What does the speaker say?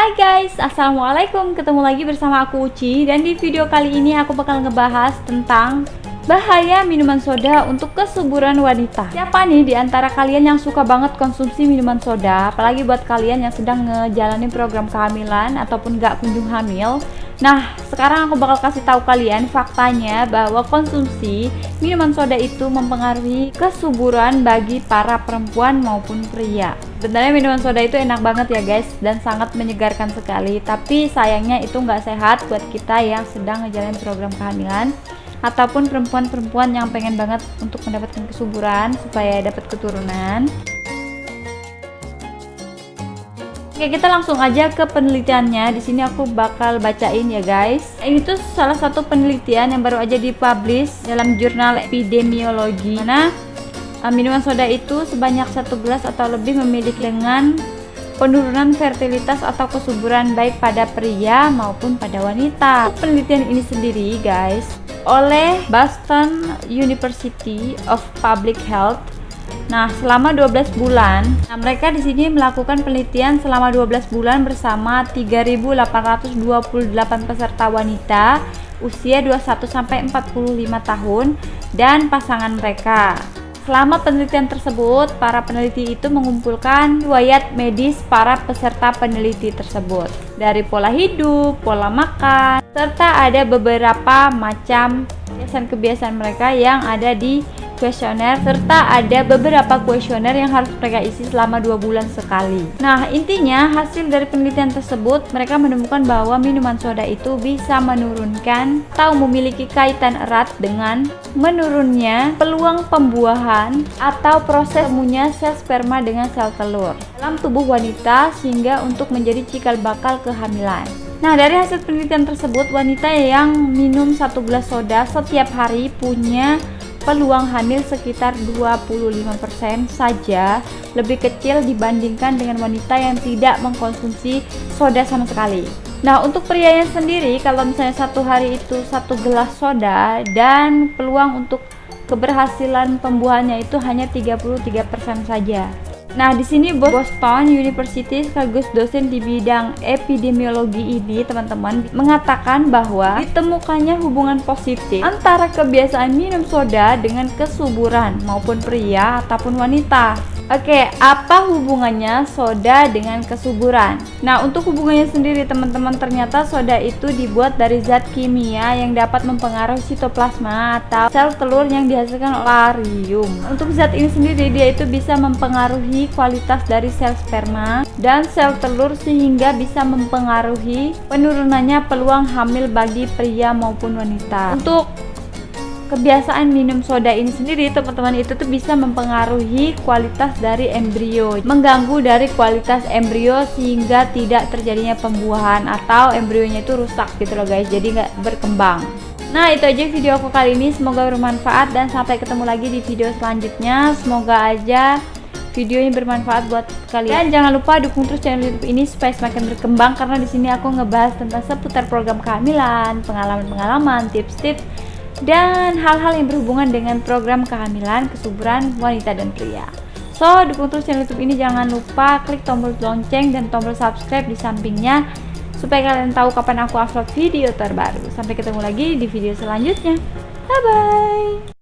Hai guys, Assalamualaikum. Ketemu lagi bersama aku Uci. Dan di video kali ini aku bakal ngebahas tentang Bahaya minuman soda untuk kesuburan wanita. Siapa nih di antara kalian yang suka banget konsumsi minuman soda? Apalagi buat kalian yang sedang ngejalanin program kehamilan Ataupun gak kunjung hamil. Nah, sekarang aku bakal kasih tahu kalian faktanya bahwa konsumsi minuman soda itu mempengaruhi kesuburan bagi para perempuan maupun pria. Sebenarnya minuman soda itu enak banget ya guys dan sangat menyegarkan sekali. Tapi sayangnya itu nggak sehat buat kita yang sedang ngejalanin program kehamilan ataupun perempuan-perempuan yang pengen banget untuk mendapatkan kesuburan supaya dapat keturunan. Oke, kita langsung aja ke penelitiannya. Di sini aku bakal bacain ya, guys. Ini tuh salah satu penelitian yang baru aja dipublish dalam jurnal epidemiologi. Mana minuman soda itu sebanyak satu gelas atau lebih memiliki dengan penurunan fertilitas atau kesuburan baik pada pria maupun pada wanita. Penelitian ini sendiri, guys, oleh Boston University of Public Health Nah, selama 12 bulan, nah mereka di sini melakukan penelitian selama 12 bulan bersama 3.828 peserta wanita usia 21 sampai 45 tahun dan pasangan mereka. Selama penelitian tersebut, para peneliti itu mengumpulkan riwayat medis para peserta peneliti tersebut. Dari pola hidup, pola makan, serta ada beberapa macam kebiasaan-kebiasaan mereka yang ada di kuesioner serta ada beberapa kuesioner yang harus mereka isi selama dua bulan sekali. Nah, intinya hasil dari penelitian tersebut mereka menemukan bahwa minuman soda itu bisa menurunkan atau memiliki kaitan erat dengan menurunnya peluang pembuahan atau proses temunya sel sperma dengan sel telur dalam tubuh wanita sehingga untuk menjadi cikal bakal kehamilan. Nah, dari hasil penelitian tersebut, wanita yang minum satu gelas soda setiap hari punya peluang hamil sekitar 25% saja lebih kecil dibandingkan dengan wanita yang tidak mengkonsumsi soda sama sekali. Nah untuk pria yang sendiri kalau misalnya satu hari itu satu gelas soda dan peluang untuk keberhasilan pembuahannya itu hanya 33% saja Nah, di sini Boston University sekaligus dosen di bidang epidemiologi ini, teman-teman, mengatakan bahwa ditemukannya hubungan positif antara kebiasaan minum soda dengan kesuburan maupun pria ataupun wanita. Oke, apa hubungannya soda dengan kesuburan? Nah, untuk hubungannya sendiri teman-teman ternyata soda itu dibuat dari zat kimia yang dapat mempengaruhi sitoplasma atau sel telur yang dihasilkan larium. Untuk zat ini sendiri dia itu bisa mempengaruhi kualitas dari sel sperma dan sel telur sehingga bisa mempengaruhi penurunannya peluang hamil bagi pria maupun wanita. Untuk kebiasaan minum soda ini sendiri teman-teman itu tuh bisa mempengaruhi kualitas dari embrio mengganggu dari kualitas embrio sehingga tidak terjadinya pembuahan atau embrionya itu rusak gitu loh guys. Jadi nggak berkembang. Nah itu aja video aku kali ini. Semoga bermanfaat dan sampai ketemu lagi di video selanjutnya. Semoga aja video ini bermanfaat buat kalian. Dan jangan lupa dukung terus channel YouTube ini supaya semakin berkembang karena di sini aku ngebahas tentang seputar program kehamilan, pengalaman-pengalaman, tips-tips dan hal-hal yang berhubungan dengan program kehamilan, kesuburan wanita dan pria. So, dukung terus channel YouTube ini jangan lupa klik tombol lonceng dan tombol subscribe di sampingnya supaya kalian tahu kapan aku upload video terbaru. Sampai ketemu lagi di video selanjutnya. Bye bye.